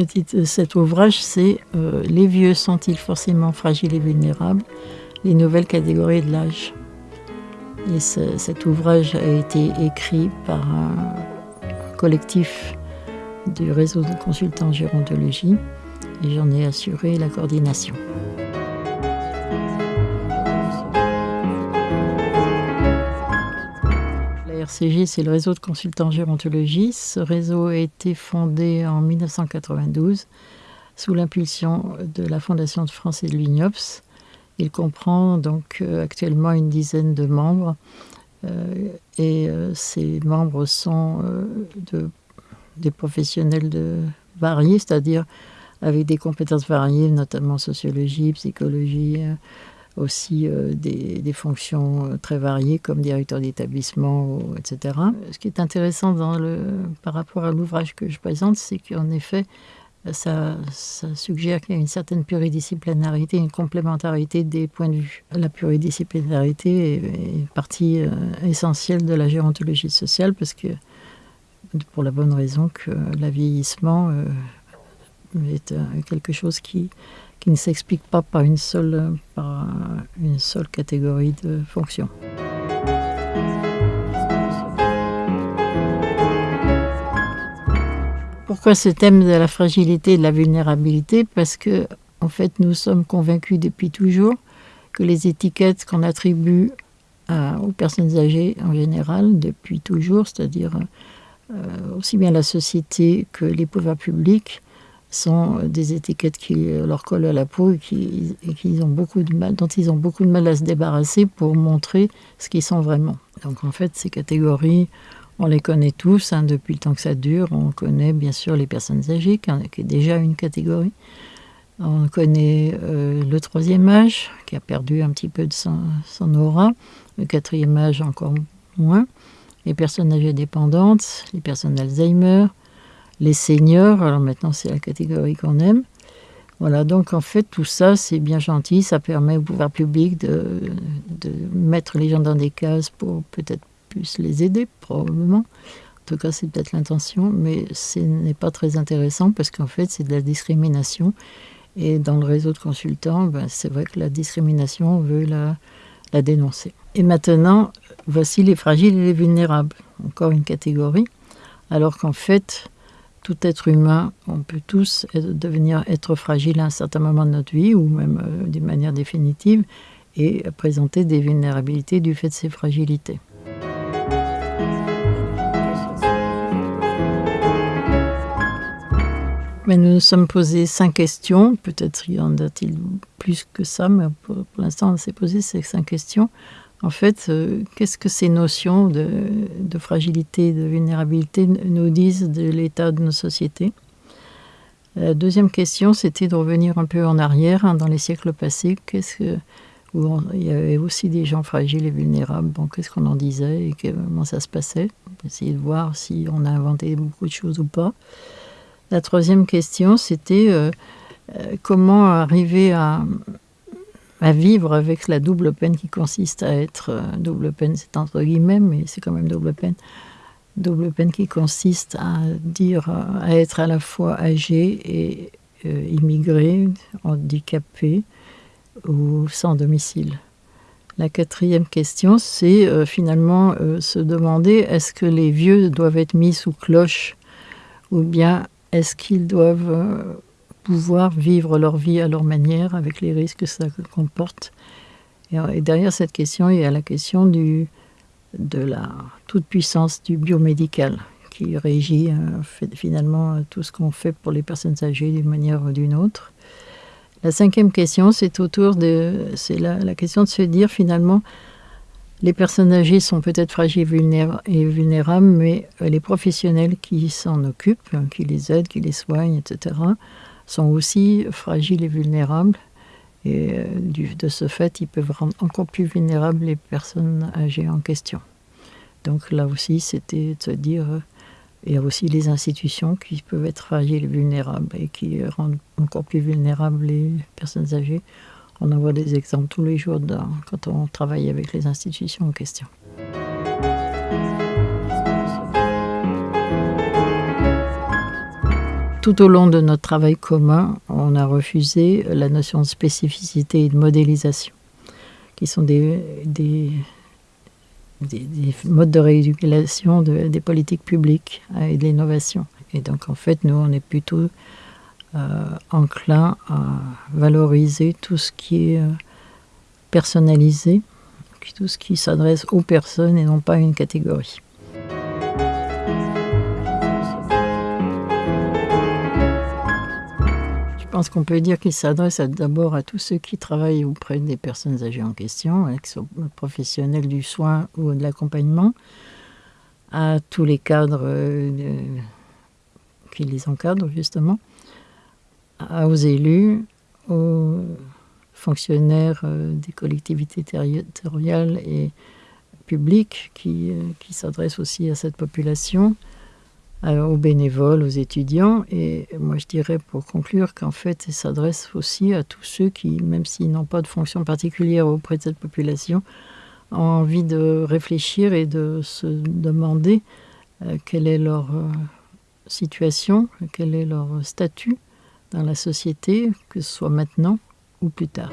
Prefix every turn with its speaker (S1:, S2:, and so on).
S1: Le de cet ouvrage, c'est euh, Les vieux sont-ils forcément fragiles et vulnérables? Les nouvelles catégories de l'âge. Et cet ouvrage a été écrit par un collectif du réseau de consultants en gérontologie et j'en ai assuré la coordination. RCG, c'est le réseau de consultants en gérontologie. Ce réseau a été fondé en 1992 sous l'impulsion de la Fondation de France et de l'UNIOPS. Il comprend donc euh, actuellement une dizaine de membres euh, et euh, ces membres sont de, des professionnels de, variés, c'est-à-dire avec des compétences variées, notamment sociologie, psychologie, aussi des, fonctions très variées comme directeur d'établissement, etc. Ce qui est intéressant par rapport à l'ouvrage que je présente, c'est qu'en effet, ça, suggère qu'il y a une certaine pluridisciplinarité, une complémentarité des points de vue. La pluridisciplinarité est, partie euh, essentielle de la gérontologie sociale parce que, pour la bonne raison que euh, est euh, quelque chose qui, qui ne s'explique pas par une seule, par une seule catégorie de fonctions. Pourquoi ce thème de la fragilité et de la vulnérabilité? Parce que, en fait, nous sommes convaincus depuis toujours que les étiquettes qu'on attribue aux personnes âgées en général, depuis toujours, c'est-à-dire euh, aussi bien la société que les pouvoirs publics, sont des étiquettes qui leur collent à la peau et, qui, ont beaucoup de mal, dont ils ont beaucoup de mal à se débarrasser pour montrer ce qu'ils sont vraiment. Donc en fait, ces catégories on les connaît tous hein, depuis le temps que ça dure. On connaît bien sûr les personnes âgées, qui est déjà une catégorie. On connaît euh, le troisième âge, qui a perdu un petit peu de son, aura. Le quatrième âge, encore moins. Les personnes âgées dépendantes, les personnes Alzheimer, les seniors. Alors maintenant, c'est la catégorie qu'on aime. Voilà, donc en fait, tout ça, c'est bien gentil. Ça permet au pouvoir public de, mettre les gens dans des cases pour peut-être puisse les aider, probablement. En tout cas, c'est peut-être l'intention, mais ce n'est pas très intéressant parce qu'en fait, c'est de la discrimination. Et dans le réseau de consultants, ben, c'est vrai que la discrimination, on veut la dénoncer. Et maintenant, voici les fragiles et les vulnérables. Encore une catégorie. Alors qu'en fait, tout être humain, on peut tous devenir être fragile à un certain moment de notre vie, ou même euh, d'une manière définitive, et présenter des vulnérabilités du fait de ces fragilités. Mais nous nous sommes posé cinq questions. Peut-être y en a-t-il plus que ça, mais pour, l'instant, on s'est posé ces cinq questions. En fait, euh, qu'est-ce que ces notions de, fragilité, de vulnérabilité nous disent de l'état de nos sociétés? La deuxième question, c'était de revenir un peu en arrière, hein, dans les siècles passés. Qu'est-ce que, où il y avait aussi des gens fragiles et vulnérables. Qu'est-ce qu'on en disait et comment ça se passait? Essayer de voir si on a inventé beaucoup de choses ou pas. La troisième question, c'était euh, euh, comment arriver à, vivre avec la double peine qui consiste à être euh, double peine, c'est entre guillemets, mais c'est quand même double peine. Double peine qui consiste à dire, à être à la fois âgé et immigré, handicapé ou sans domicile. La quatrième question, c'est finalement se demander est-ce que les vieux doivent être mis sous cloche ou bien est-ce qu'ils doivent euh, pouvoir vivre leur vie à leur manière avec les risques que ça comporte euh, et, derrière cette question, il y a la question du, de la toute-puissance du biomédical qui régit euh, finalement tout ce qu'on fait pour les personnes âgées d'une manière ou d'une autre. La cinquième question, c'est autour de, c'est la, question de se dire finalement, les personnes âgées sont peut-être fragiles et vulnérables, mais euh, les professionnels qui s'en occupent, hein, qui les aident, qui les soignent, etc., sont aussi fragiles et vulnérables. Et euh, de ce fait, ils peuvent rendre encore plus vulnérables les personnes âgées en question. Donc là aussi, c'était de se dire, euh, il y a aussi les institutions qui peuvent être fragiles et vulnérables et qui rendent encore plus vulnérables les personnes âgées. On en voit des exemples tous les jours quand on travaille avec les institutions en question. Tout au long de notre travail commun, on a refusé la notion de spécificité et de modélisation, qui sont des, des, des, modes de régulation de, des politiques publiques et de l'innovation. Et donc, en fait, nous, on est plutôt euh, enclin à valoriser tout ce qui est euh, personnalisé, tout ce qui s'adresse aux personnes et non pas à une catégorie. Pense qu'on peut dire qu'il s'adresse d'abord à tous ceux qui travaillent auprès des personnes âgées en question, hein, qui sont professionnels du soin ou de l'accompagnement, à tous les cadres euh, qui les encadrent justement, aux élus, aux fonctionnaires euh, des collectivités territoriales et publiques euh, qui s'adressent aussi à cette population, aux bénévoles, aux étudiants. Et moi, je dirais pour conclure qu'en fait, il s'adresse aussi à tous ceux qui, même s'ils n'ont pas de fonction particulière auprès de cette population, ont envie de réfléchir et de se demander euh, quelle est leur situation, quel est leur statut dans la société, que ce soit maintenant ou plus tard.